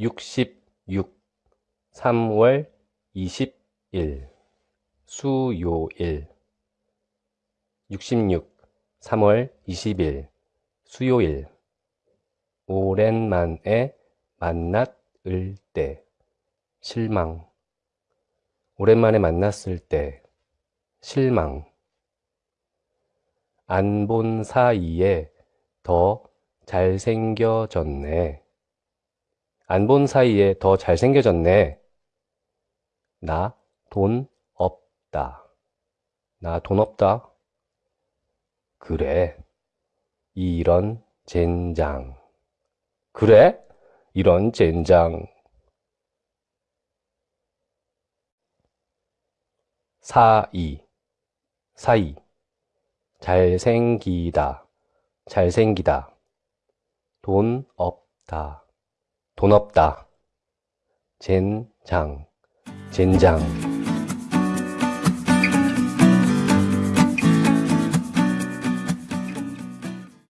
66 3월 20일 수요일. 66 3월 20일 수요일. 오랜만에 만났을 때 실망. 오랜만에 만났을 때 실망. 안 본 사이에 더 잘생겨졌네. 안 본 사이에 더 잘생겨졌네. 나 돈 없다. 나 돈 없다. 그래. 이런 젠장. 그래? 이런 젠장. 사이. 사이. 잘생기다. 잘생기다. 돈 없다. 돈 없다. 젠장. 젠장.